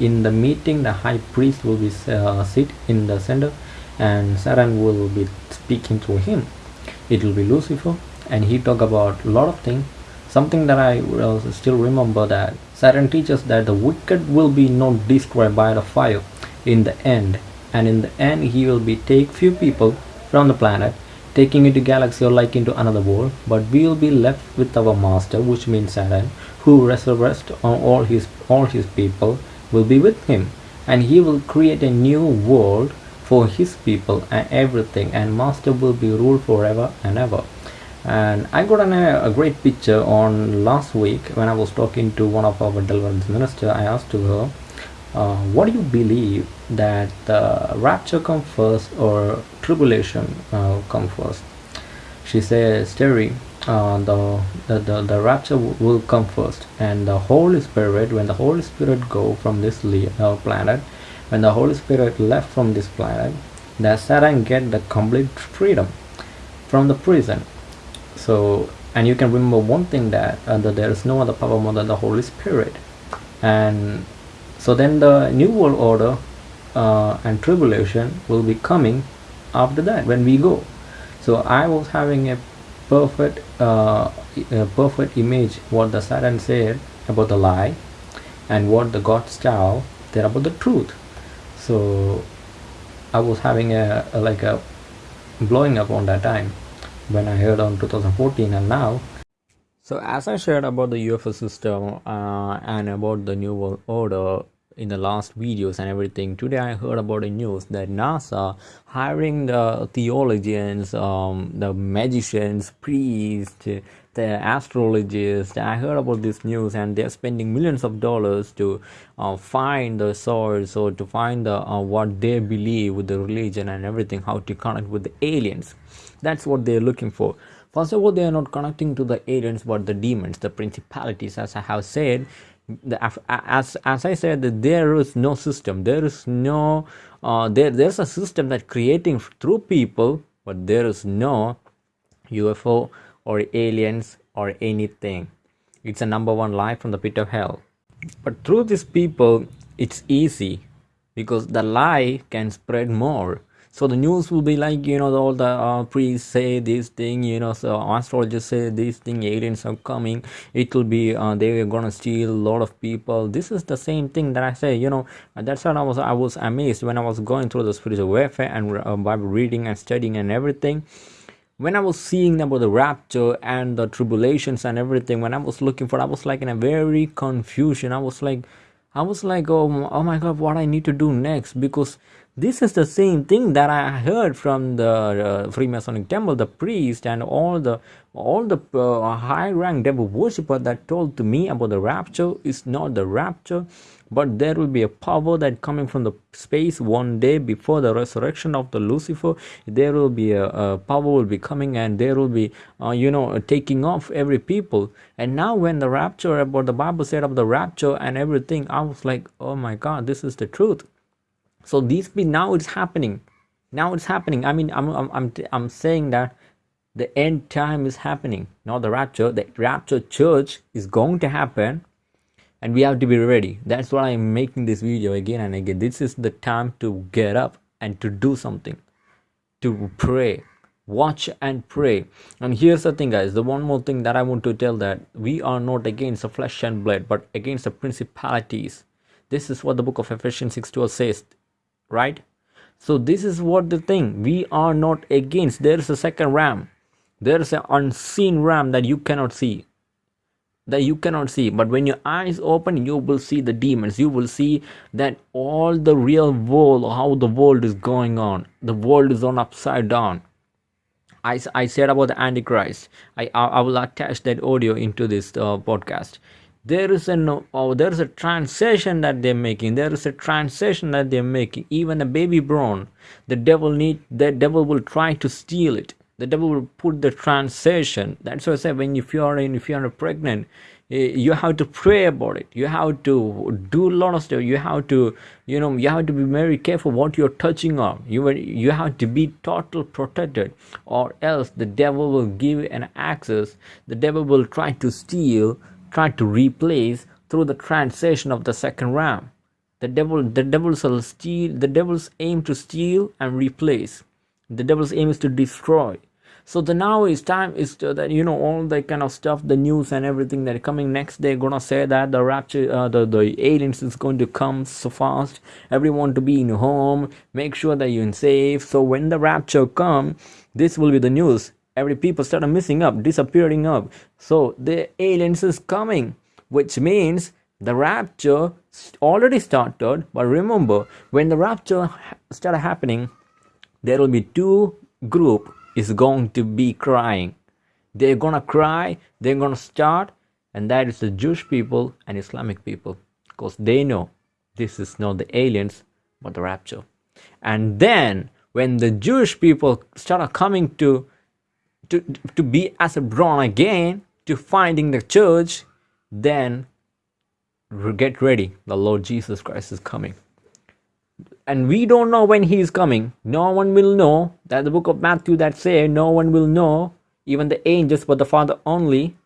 in the meeting the high priest will be uh, sit in the center and satan will be speaking to him. It will be lucifer and he talk about a lot of things something that i will still remember that satan teaches that the wicked will be not destroyed by the fire in the end. And in the end he will be take few people from the planet taking into galaxy or like into another world. But we will be left with our master which means satan who resurrects on all his all his people will be with him and he will create a new world for his people and everything and master will be ruled forever and ever. And i got an, a great picture on last week when i was talking to one of our deliverance minister. I asked to her uh, what do you believe that the rapture come first or tribulation uh, come first? She says terry uh, the, the, the, the rapture will come first. And the Holy Spirit when the Holy Spirit go from this uh, planet when the Holy Spirit left from this planet the Satan get the complete freedom from the prison. So and you can remember one thing that, uh, that there is no other power more than the Holy Spirit. And so then the new world order uh, and tribulation will be coming after that when we go. So I was having a perfect uh, perfect image what the Satan said about the lie and what the God's child said about the truth. So I was having a, a like a blowing up on that time when I heard on 2014 and now. So as I shared about the UFO system uh, and about the New World Order in the last videos and everything. Today i heard about a news that nasa hiring the theologians um, the magicians priests the astrologists i heard about this news and they're spending millions of dollars to uh, find the source or to find the uh, what they believe with the religion and everything how to connect with the aliens. That's what they're looking for. First of all they are not connecting to the aliens but the demons the principalities as i have said the, as as I said, there is no system. There is no uh, there there's a system that creating through people, but there is no UFO or aliens or anything. It's a number one lie from the pit of hell. But through these people, it's easy because the lie can spread more so the news will be like you know all the uh, priests say this thing you know so astrologers say this thing aliens are coming it will be uh, they're gonna steal a lot of people this is the same thing that i say you know that's what i was i was amazed when i was going through the spiritual warfare and uh, bible reading and studying and everything when I was seeing about the rapture and the tribulations and everything, when I was looking for, I was like in a very confusion. I was like, I was like, oh, oh my God, what I need to do next? Because this is the same thing that I heard from the uh, Freemasonic temple, the priest and all the all the uh, high rank devil worshipper that told to me about the rapture is not the rapture, but there will be a power that coming from the space one day before the resurrection of the Lucifer. There will be a, a power will be coming and there will be uh, you know taking off every people. And now when the rapture about the Bible said of the rapture and everything, I was like, oh my God, this is the truth so these now it's happening. Now it's happening. I mean i'm i'm i'm, I'm saying that the end time is happening not the rapture. The rapture church is going to happen and we have to be ready. That's why i'm making this video again and again. This is the time to get up and to do something to pray watch and pray. And here's the thing guys. The one more thing that i want to tell that we are not against the flesh and blood but against the principalities. This is what the book of ephesians 6 12 says right? So this is what the thing we are not against there is a second ram. There is an unseen ram that you cannot see that you cannot see. But when your eyes open you will see the demons. You will see that all the real world how the world is going on. The world is on upside down. I, I said about the antichrist. I, I, I will attach that audio into this uh, podcast there is a no, oh, there is a transition that they're making. There is a transition that they're making. Even a baby born the devil need the devil will try to steal it. The devil will put the transition. That's why i say when if you are in if you are pregnant eh, you have to pray about it. You have to do a lot of stuff. You have to you know you have to be very careful what you're touching on. You you have to be total protected or else the devil will give an access. The devil will try to steal tried to replace through the transition of the second ram. The devil the devils will steal the devils aim to steal and replace. The devil's aim is to destroy. So the now is time is to, that you know all the kind of stuff the news and everything that coming next they're gonna say that the rapture uh, the, the aliens is going to come so fast. Everyone to be in home. Make sure that you're in safe. So when the rapture come this will be the news every people start missing up disappearing up so the aliens is coming which means the rapture already started but remember when the rapture started happening there will be two group is going to be crying. They're gonna cry, they're gonna start, and that is the Jewish people and Islamic people because they know this is not the aliens but the rapture. And then when the Jewish people start coming to to, to be as a born again to finding the church, then get ready. The Lord Jesus Christ is coming. And we don't know when he is coming. No one will know. That the book of matthew that say no one will know even the angels but the father only.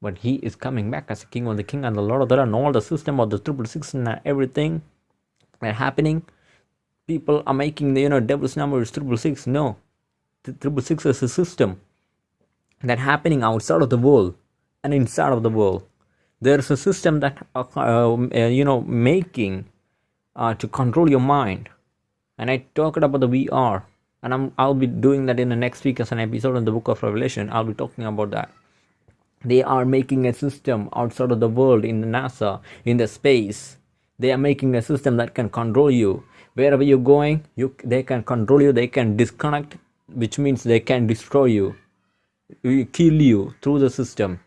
But he is coming back as a king of the king and the lord of the and all the system of the triple six and everything that happening. People are making the you know devil's number is triple six. No triple six is a system that happening outside of the world and inside of the world. There's a system that uh, uh, you know making uh, to control your mind. And i talked about the vr and I'm, i'll be doing that in the next week as an episode in the book of revelation. I'll be talking about that. They are making a system outside of the world in the nasa in the space. They are making a system that can control you. Wherever you're going you they can control you they can disconnect which means they can destroy you kill you through the system.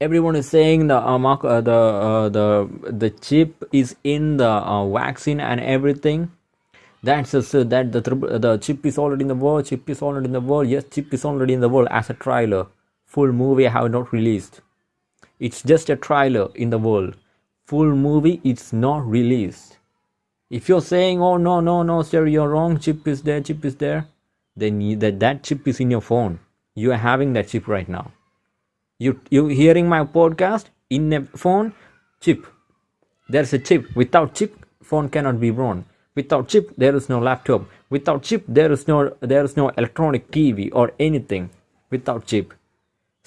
Everyone is saying the uh, uh, the uh, the the chip is in the uh, vaccine and everything. That's uh, that the the chip is already in the world chip is already in the world. Yes chip is already in the world as a trailer full movie I have not released. It's just a trailer in the world. Full movie it's not released. If you're saying oh no no no sir you're wrong. Chip is there chip is there then that that chip is in your phone. You are having that chip right now. You you hearing my podcast in a phone chip. There's a chip. Without chip phone cannot be run without chip there is no laptop. Without chip there is no there is no electronic tv or anything without chip.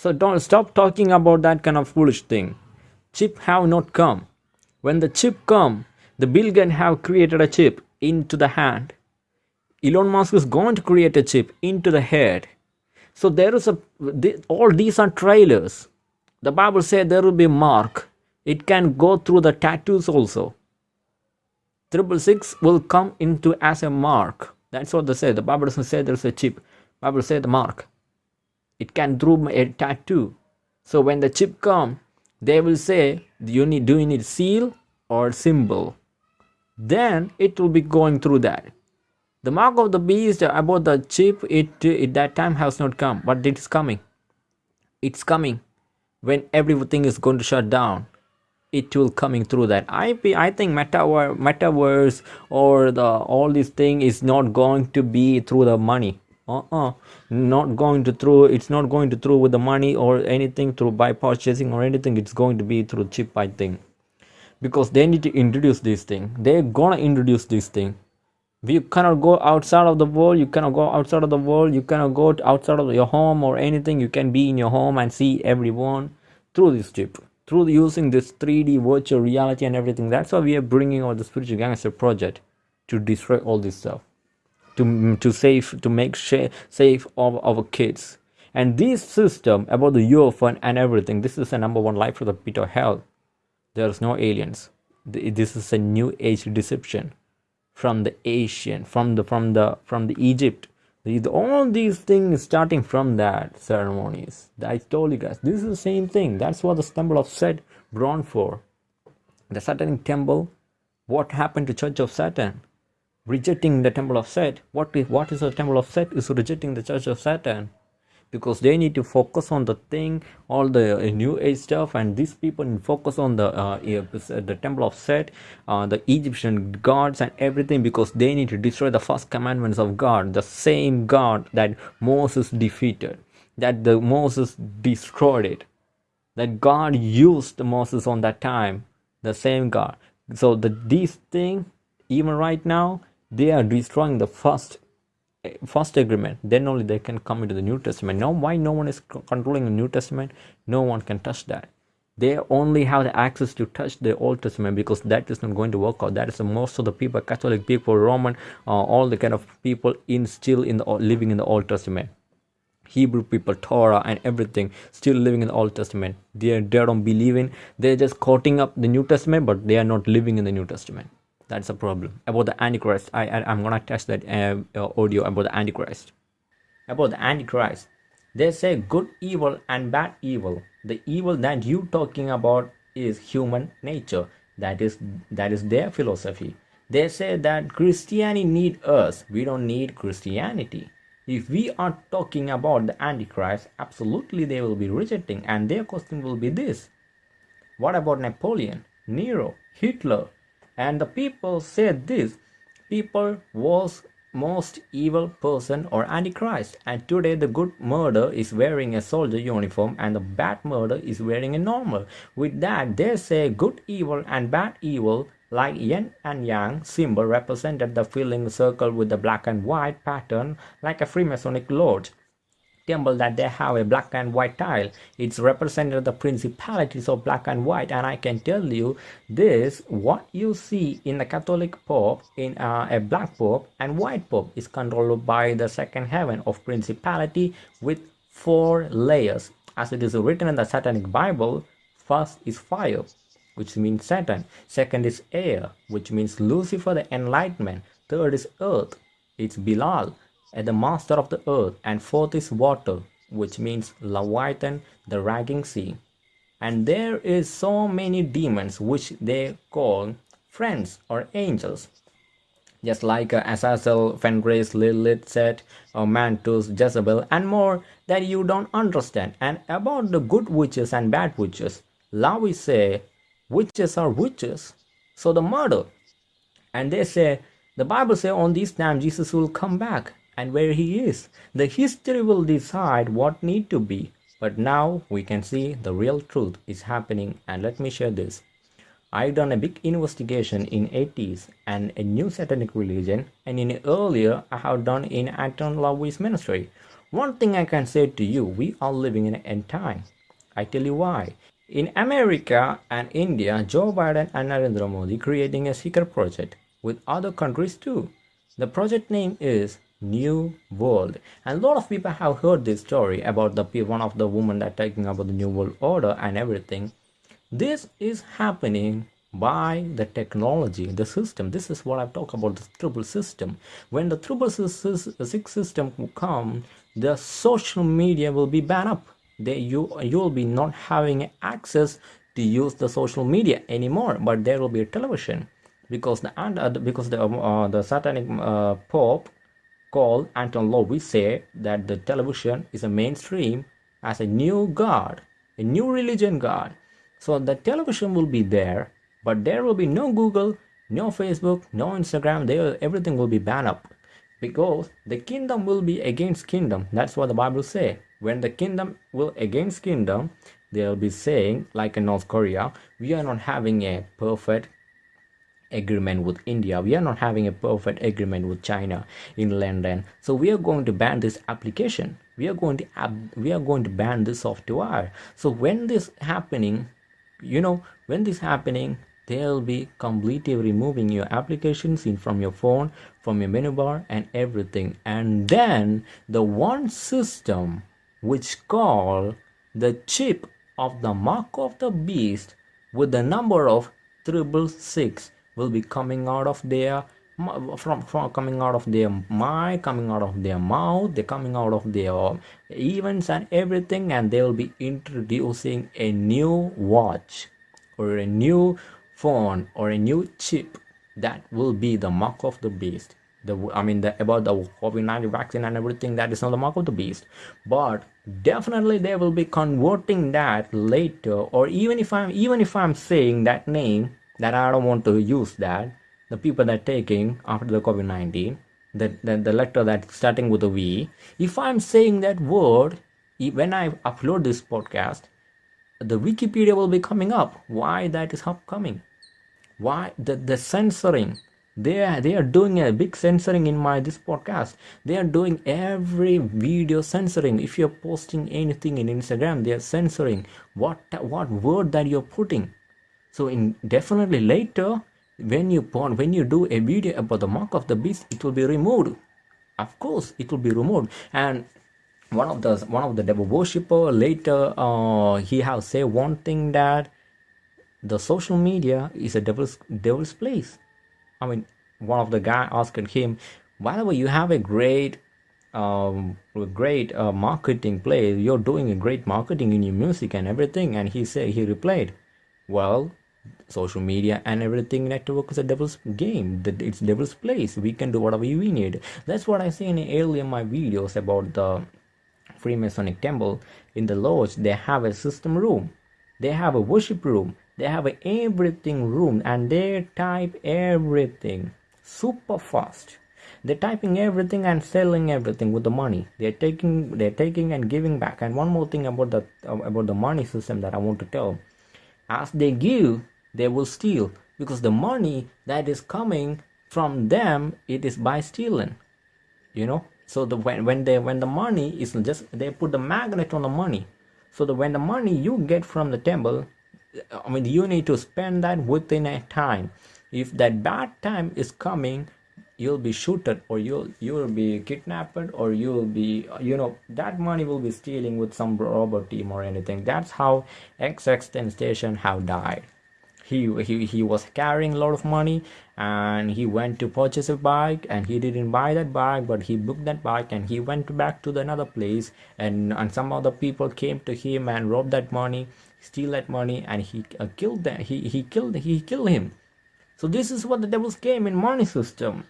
So don't stop talking about that kind of foolish thing. Chip have not come. When the chip come the bill gates have created a chip into the hand elon musk is going to create a chip into the head so there is a all these are trailers. The Bible said there will be mark. It can go through the tattoos also. Triple six will come into as a mark. That's what they say. The Bible doesn't say there's a chip. Bible said the mark. It can through a tattoo. So when the chip come, they will say, you need do you need seal or symbol? Then it will be going through that. The mark of the beast uh, about the chip, it, it that time has not come, but it is coming. It's coming when everything is going to shut down. It will coming through that. I I think metaverse, metaverse or the all this thing is not going to be through the money. Uh-uh. Not going to through. It's not going to through with the money or anything through by purchasing or anything. It's going to be through chip. I think because they need to introduce this thing. They're gonna introduce this thing you cannot go outside of the world you cannot go outside of the world you cannot go outside of your home or anything you can be in your home and see everyone through this chip through using this 3d virtual reality and everything. That's why we are bringing out the spiritual gangster project to destroy all this stuff to to save to make safe of our kids. And this system about the UFO and everything this is the number one life for the pit of hell. There's no aliens. This is a new age deception from the Asian, from the from the from the Egypt. These, all these things starting from that ceremonies. I told you guys, this is the same thing. That's what the temple of Set brought for. The Satanic temple. What happened to Church of Satan? Rejecting the temple of Set. What is what is the temple of Set? Is rejecting the Church of Satan because they need to focus on the thing all the uh, new age stuff and these people focus on the uh, the temple of set uh, the egyptian gods and everything because they need to destroy the first commandments of god the same god that moses defeated that the moses destroyed it that god used moses on that time the same god. So the these thing even right now they are destroying the first first agreement then only they can come into the new testament. Now why no one is controlling the new testament? No one can touch that. They only have the access to touch the old testament because that is not going to work out. That is most of the people catholic people roman uh, all the kind of people in still in the living in the old testament. Hebrew people torah and everything still living in the old testament. They, they don't believe in they're just quoting up the new testament but they are not living in the new testament that's a problem. About the antichrist i, I am gonna test that uh, audio about the antichrist. About the antichrist they say good evil and bad evil. The evil that you talking about is human nature. That is that is their philosophy. They say that christianity need us. We don't need christianity. If we are talking about the antichrist absolutely they will be rejecting and their question will be this. What about napoleon nero hitler and the people said this people was most evil person or antichrist and today the good murder is wearing a soldier uniform and the bad murder is wearing a normal. With that they say good evil and bad evil like yin and yang symbol represented the filling circle with the black and white pattern like a freemasonic lodge temple that they have a black and white tile. It's represented the principalities of black and white and i can tell you this what you see in the catholic pope in uh, a black pope and white pope is controlled by the second heaven of principality with four layers. As it is written in the satanic bible first is fire which means satan. Second is air which means lucifer the enlightenment. Third is earth it's Belial and the master of the earth, and fourth is water, which means Leviathan, the raging sea. And there is so many demons which they call friends or angels. Just like uh, Azazel, Fenris, Lilith, Set, or Mantus, Jezebel, and more that you don't understand. And about the good witches and bad witches, we say witches are witches. So the murder. And they say, the Bible say on this time Jesus will come back and where he is. The history will decide what need to be. But now we can see the real truth is happening and let me share this. I've done a big investigation in 80s and a new satanic religion and in earlier I have done in Anton LaVey's ministry. One thing I can say to you, we are living in an end time. I tell you why. In America and India, Joe Biden and Narendra Modi creating a secret project with other countries too. The project name is new world. And a lot of people have heard this story about the one of the woman that talking about the new world order and everything. This is happening by the technology the system. This is what i've talked about the triple system. When the triple six system will come the social media will be banned up. They, you you'll be not having access to use the social media anymore but there will be a television. Because the and uh, because the uh, the satanic uh, pope called Anton LaVey say that the television is a mainstream as a new god, a new religion god. So the television will be there, but there will be no Google, no Facebook, no Instagram. There, everything will be banned up because the kingdom will be against kingdom. That's what the Bible say. When the kingdom will against kingdom, they'll be saying, like in North Korea, we are not having a perfect agreement with India. We are not having a perfect agreement with China in London. So we are going to ban this application. We are going to we are going to ban this software. So when this happening, you know, when this happening, they'll be completely removing your applications in from your phone, from your menu bar, and everything. And then the one system which call the chip of the mark of the beast with the number of triple six will be coming out of their from, from coming out of their mind coming out of their mouth they're coming out of their events and everything and they will be introducing a new watch or a new phone or a new chip that will be the mark of the beast. The i mean the about the covid-19 vaccine and everything that is not the mark of the beast. But definitely they will be converting that later or even if i'm even if i'm saying that name that I don't want to use that. The people that taking after the COVID-19, the, the, the letter that starting with a V, if I'm saying that word, when I upload this podcast, the Wikipedia will be coming up. Why that is upcoming? why the, the censoring they are they are doing a big censoring in my this podcast they are doing every video censoring if you're posting anything in instagram they are censoring what what word that you're putting so in definitely later when you when you do a video about the mark of the beast it will be removed. Of course it will be removed. And one of the one of the devil worshipper later uh, he have say one thing that the social media is a devil's devil's place. I mean, one of the guy asked him, whenever you have a great, um, great uh, marketing play, you're doing a great marketing in your music and everything, and he said he replied, well, social media and everything network is a devil's game. That it's devil's place. We can do whatever we need. That's what I say in earlier my videos about the Freemasonic temple. In the lodge, they have a system room. They have a worship room they have everything room and they type everything super fast they're typing everything and selling everything with the money they're taking they're taking and giving back and one more thing about the uh, about the money system that i want to tell as they give they will steal because the money that is coming from them it is by stealing you know so the when, when they when the money is just they put the magnet on the money so the when the money you get from the temple I mean, you need to spend that within a time. If that bad time is coming, you'll be shooted or you'll you'll be kidnapped or you'll be you know that money will be stealing with some robber team or anything. That's how xx station have died he, he he was carrying a lot of money and he went to purchase a bike and he didn't buy that bike but he booked that bike and he went back to the another place and and some other people came to him and robbed that money steal that money and he uh, killed them. He he killed he killed him. So this is what the devil's game in money system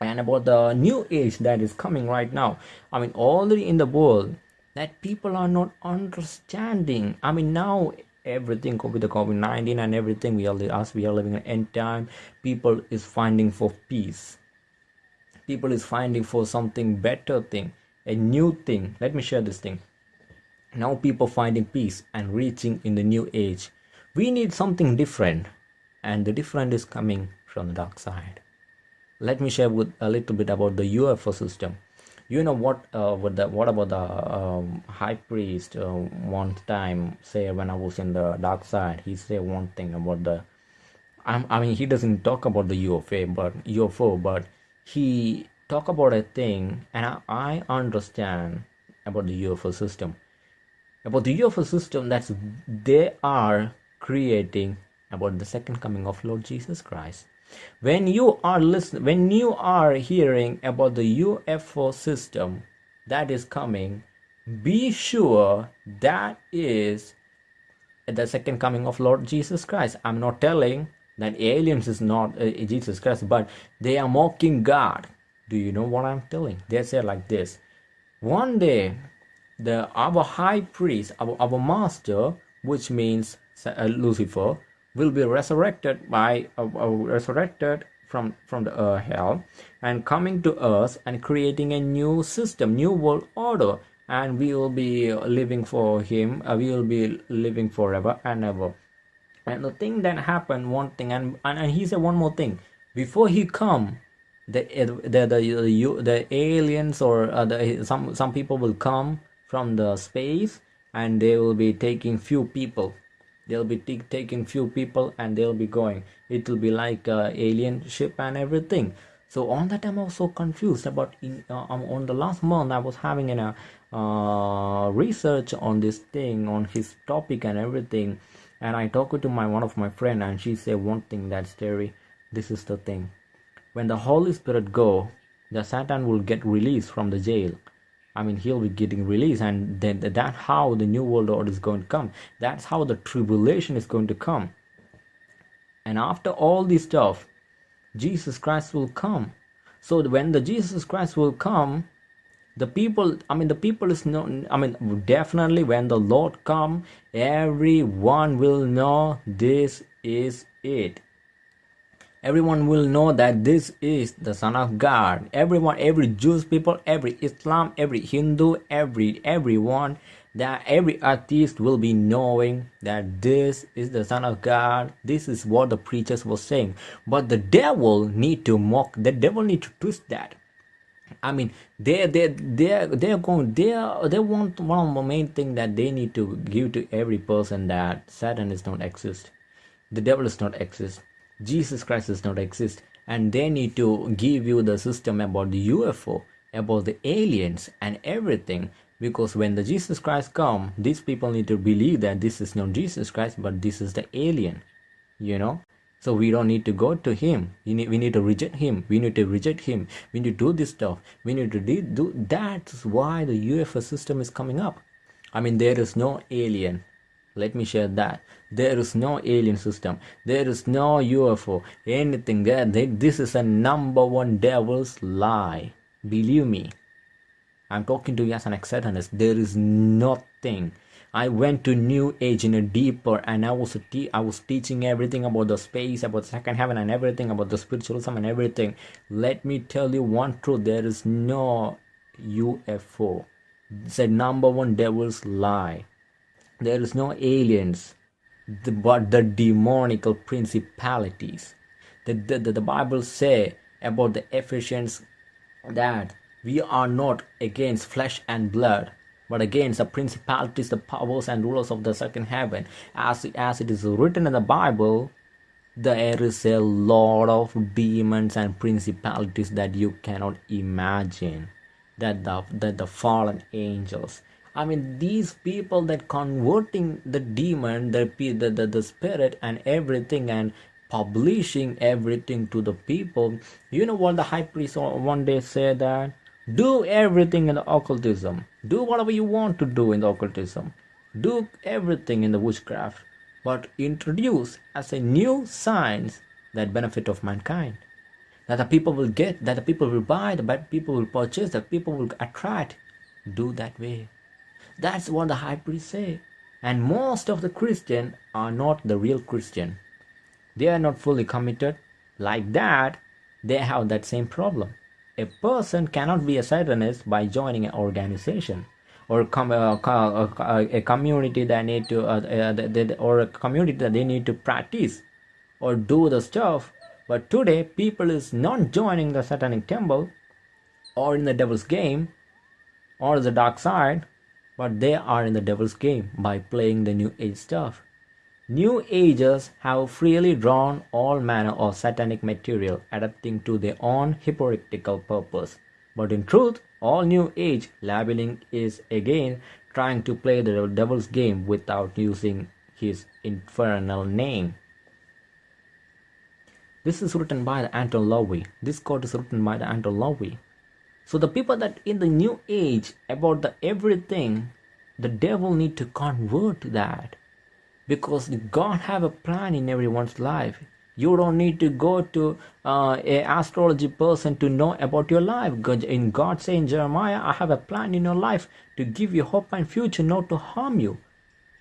and about the new age that is coming right now. I mean already in the world that people are not understanding. I mean now everything with the covid-19 and everything we are as we are living in end time. People is finding for peace. People is finding for something better thing a new thing. Let me share this thing. Now people finding peace and reaching in the new age. We need something different and the different is coming from the dark side. Let me share with a little bit about the ufo system you know what uh, what the what about the um, high priest uh, one time say when i was in the dark side he say one thing about the I'm, i mean he doesn't talk about the ufo but ufo but he talk about a thing and I, I understand about the ufo system. About the ufo system that's they are creating about the second coming of lord jesus christ when you are listening when you are hearing about the ufo system that is coming be sure that is the second coming of lord jesus christ. I'm not telling that aliens is not uh, jesus christ but they are mocking god. Do you know what i'm telling? They say like this. One day the our high priest our, our master which means uh, lucifer will be resurrected by uh, uh, resurrected from from the uh, hell and coming to earth and creating a new system new world order. And we will be living for him uh, we will be living forever and ever. And the thing that happened one thing and and, and he said one more thing. Before he come the the the, the, the aliens or uh, the, some some people will come from the space and they will be taking few people they'll be t- taking few people and they'll be going. It will be like uh, alien ship and everything. So on that time i was so confused about in uh, um, on the last month i was having a uh, research on this thing on his topic and everything. And i talked to my one of my friend and she said one thing that's Terry this is the thing. When the holy spirit go the satan will get released from the jail I mean, he'll be getting released, and then that's how the new world order is going to come. That's how the tribulation is going to come. And after all this stuff, Jesus Christ will come. So when the Jesus Christ will come, the people, I mean, the people is not, I mean, definitely when the Lord come, everyone will know this is it everyone will know that this is the son of god. Everyone every jewish people every islam every hindu every everyone that every atheist will be knowing that this is the son of god. This is what the preachers were saying. But the devil need to mock the devil need to twist that. I mean, they they they they're going they they want one of the main thing that they need to give to every person that Satan is not exist, the devil is not exist, Jesus Christ does not exist, and they need to give you the system about the UFO, about the aliens and everything. Because when the Jesus Christ come, these people need to believe that this is not Jesus Christ, but this is the alien, you know? So we don't need to go to him. We need, we need to reject him. We need to reject him. We need to do this stuff. We need to do, do that's why the ufo system is coming up. I mean there is no alien. Let me share that there is no alien system. There is no ufo anything there this is a number one devil's lie. Believe me. I'm talking to you as an ex-satanist there is nothing. I went to New Age in a deeper, and I was te- I was teaching everything about the space, about second heaven, and everything about the spiritualism and everything. Let me tell you one truth: there is no UFO. It's a number one devil's lie. There is no aliens, the, but the demonical principalities. The, the, the, the Bible say about the Ephesians that we are not against flesh and blood but against the principalities, the powers and rulers of the second heaven. As, as it is written in the Bible, there is a lot of demons and principalities that you cannot imagine. That the, that the fallen angels. I mean, these people that converting the demon, the, the, the, the spirit and everything and publishing everything to the people. You know what the high priest one day said that do everything in the occultism. Do whatever you want to do in the occultism. Do everything in the witchcraft. But introduce as a new science that benefit of mankind. That the people will get, that the people will buy, that people will purchase, that people will attract. Do that way. That's what the high priest say. And most of the Christian are not the real Christian. They are not fully committed. Like that, they have that same problem a person cannot be a Satanist by joining an organization or com- uh, uh, a community that need to uh, uh or a community that they need to practice or do the stuff but today people is not joining the satanic temple or in the devil's game or the dark side but they are in the devil's game by playing the new age stuff New Agers have freely drawn all manner of satanic material, adapting to their own hypocritical purpose. But in truth, all New Age labeling is again trying to play the devil's game without using his infernal name. This is written by the Anton LaVey. This quote is written by the Anton LaVey. So the people that in the new age about the everything, the devil need to convert that because God have a plan in everyone's life. You don't need to go to uh, a astrology person to know about your life. In God saying Jeremiah, I have a plan in your life to give you hope and future, not to harm you.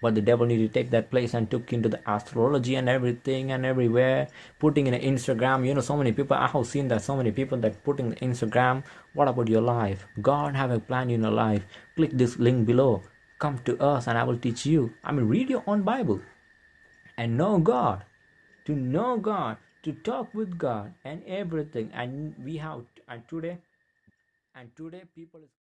But the devil needed to take that place and took into the astrology and everything and everywhere, putting in Instagram. You know, so many people I have seen that so many people that putting Instagram. What about your life? God have a plan in your life. Click this link below come to us and I will teach you. I mean, read your own Bible and know God. To know God, to talk with God and everything. And we have, and today, and today people